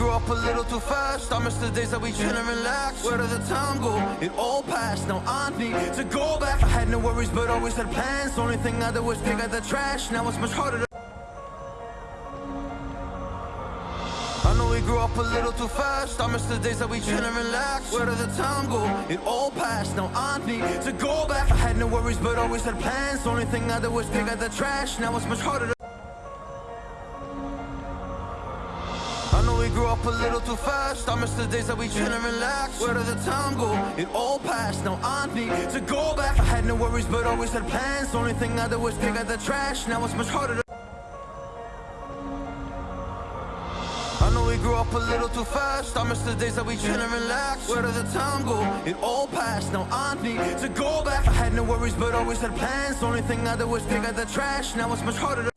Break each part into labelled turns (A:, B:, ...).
A: grew up a little too fast. I miss the days that we chill and relax. Where did the time go? It all passed, now I need to go back. I had no worries but always had plans. Only thing I did was pick out the trash. Now it's much harder to I know we grew up a little too fast. I miss the days that we chill and relax. Where did the time go? It all passed, now I need to go back. I had no worries but always had plans. Only thing I did was pick out the trash. Now it's much harder to grew up a little too fast. I miss the days that we chill and relax. Where did the time go? It all passed, now I need to go back. I had no worries but always had plans. Only thing I did was pick out the trash. Now it's much harder to I know we grew up a little too fast. I miss the days that we chill and relax. Where did the time go? It all passed, now I need to go back. I had no worries but always had plans. Only thing I did was pick out the trash. Now it's much harder to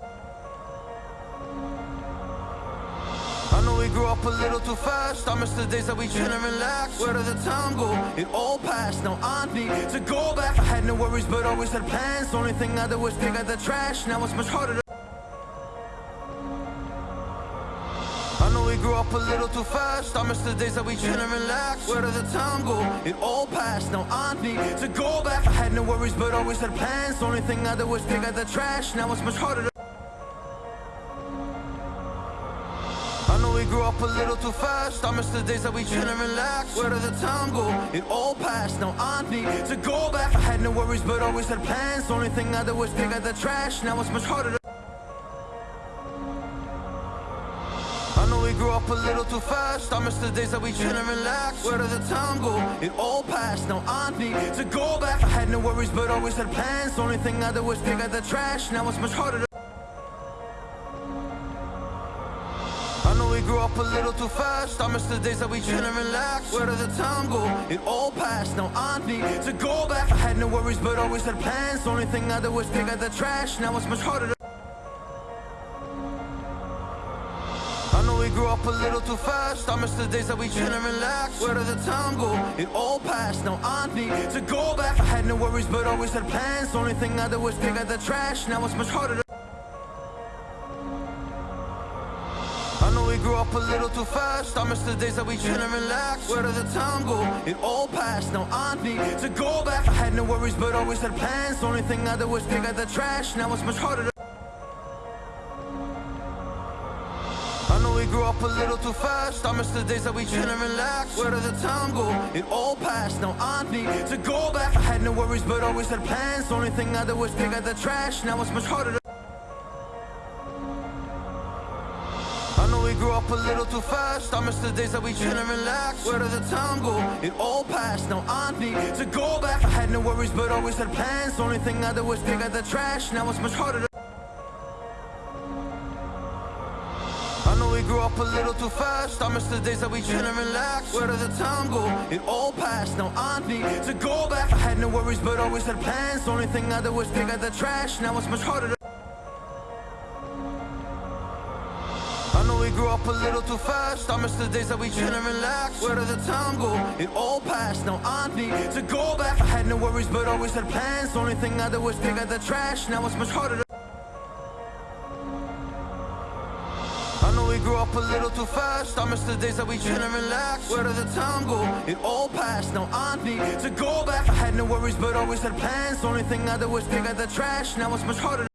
A: up a little too fast. I miss the days that we chill and relax. Where did the time go? It all passed, now I need to go back. I had no worries but always had plans. Only thing I did was out the trash. Now it's much harder to I know we grew up a little too fast. I miss the days that we chill and relax. Where did the time go? It all passed, now I need to go back. I had no worries but always had plans. Only thing I did was pick out the trash. Now it's much harder to we grew up a little too fast. I miss the days that we chill and relax. Where did the time go? It all passed, now I need to go back. I had no worries but always had plans. Only thing I did was pick out the trash. Now it's much harder to I know we grew up a little too fast. I miss the days that we chill and relax. Where did the time go? It all passed, now I need to go back. I had no worries but always had plans. Only thing I did was pick out the trash. Now it's much harder to we grew up a little too fast. I miss the days that we chill and relax. Where did the time go? It all passed, now I need to go back. I had no worries but always had plans. Only thing I did was pick out the trash. Now it's much harder to I know we grew up a little too fast. I miss the days that we chill and relax. Where did the time go? It all passed, now I need to go back. I had no worries but always had plans. Only thing I did was pick out the trash. Now it's much harder to grew up a little too fast. I miss the days that we chill and relax. Where did the time go? It all passed, now I need to go back. I had no worries but always had plans. Only thing I did was pick out the trash. Now it's much harder to I know we grew up a little too fast. I miss the days that we chill and relax. Where did the time go? It all passed, now I need to go back. I had no worries but always had plans. Only thing I did was pick out the trash. Now it's much harder to grew up a little too fast. I miss the days that we chill and relax. Where did the time go? It all passed, now I need to go back. I had no worries but always had plans. Only thing I did was pick out the trash. Now it's much harder to I know we grew up a little too fast. I miss the days that we chill and relax. Where did the time go? It all passed, now I need to go back. I had no worries but always had plans. Only thing I did was pick out the trash. Now it's much harder to grew up a little too fast. I miss the days that we chill and relax Where did the time go? It all passed, now I need to go back. I had no worries but always had plans. Only thing I did was pick out the trash. Now it's much harder to I know we grew up a little too fast. I miss the days that we chill and relax Where did the time go? It all passed, now I need to go back. I had no worries but always had plans. Only thing I did was pick out the trash. Now it's much harder